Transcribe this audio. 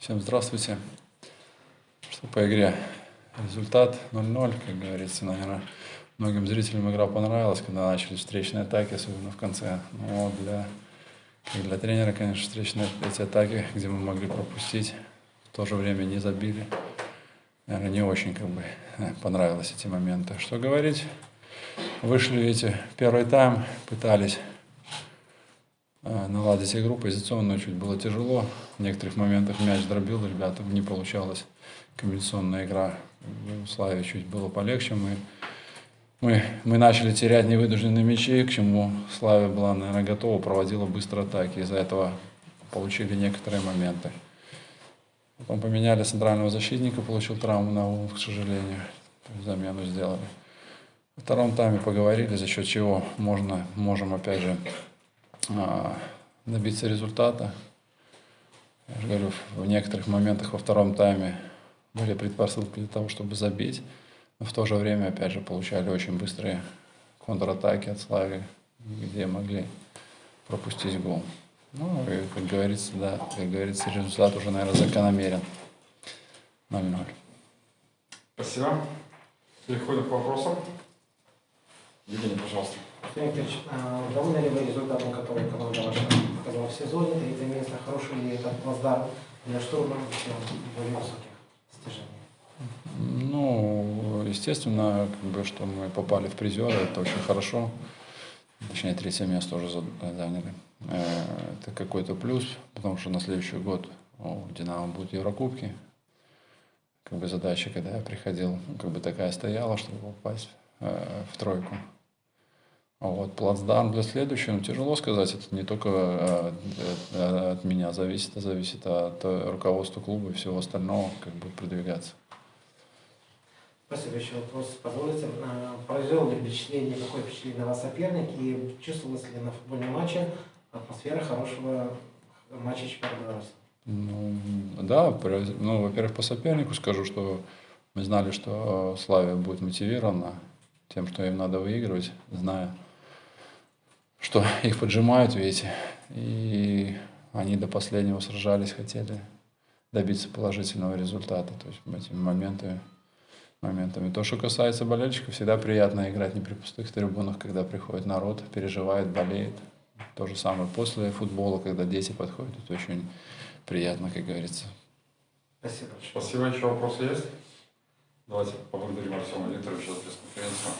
Всем здравствуйте. Что по игре? Результат 0-0, как говорится, наверное. Многим зрителям игра понравилась, когда начались встречные атаки, особенно в конце. Но для, как для тренера, конечно, встречные эти атаки, где мы могли пропустить, в то же время не забили. Наверное, не очень как бы понравились эти моменты. Что говорить? Вышли эти первый тайм, пытались наладить игру позиционную чуть было тяжело. В некоторых моментах мяч дробил, ребята, не получалась комбинационная игра. У Славе чуть было полегче. Мы, мы, мы начали терять невыдужденные мячи, к чему Славе была, наверное, готова, проводила быстро атаки. Из-за этого получили некоторые моменты. Потом поменяли центрального защитника, получил травму на ум, к сожалению. Замену сделали. Во втором тайме поговорили, за счет чего можно, можем опять же а, добиться результата. Я же говорю, в некоторых моментах во втором тайме были предпосылки для того, чтобы забить, но в то же время, опять же, получали очень быстрые контратаки от Слави, где могли пропустить гол. Ну, и, как говорится, да, как говорится, результат уже, наверное, закономерен. 0-0. Спасибо. Переходим к вопросам. Евгений, пожалуйста. Викторович, а довольны ли вы результатом, который команда ваша показала в сезоне? Третье место, хороший ли это плацдарм для штурма более высоких достижений? Ну, естественно, как бы, что мы попали в призеры, это очень хорошо. Точнее, третье место уже заняли. Э, это какой-то плюс, потому что на следующий год у «Динамо» будут Еврокубки. Как бы задача, когда я приходил, как бы такая стояла, чтобы попасть э, в тройку. А вот плацдарм для следующего, ну, тяжело сказать, это не только э, э, от меня зависит, а зависит от руководства клуба и всего остального, как будет продвигаться. Спасибо. Еще вопрос. Позволите, произвел ли впечатление, какое впечатление на вас соперник и чувствовалось ли на футбольном матче атмосфера хорошего матча чемпионата Беларуси? Ну, да, ну, во-первых, по сопернику скажу, что мы знали, что Славия будет мотивирована тем, что им надо выигрывать, зная, что их поджимают, видите, и они до последнего сражались, хотели добиться положительного результата, то есть этими моментами, моментами. То, что касается болельщиков, всегда приятно играть не при пустых трибунах, когда приходит народ, переживает, болеет. То же самое после футбола, когда дети подходят, это очень приятно, как говорится. Спасибо. Спасибо. Еще вопросы есть? Давайте поблагодарим Артема Викторовича за пресс-конференцию.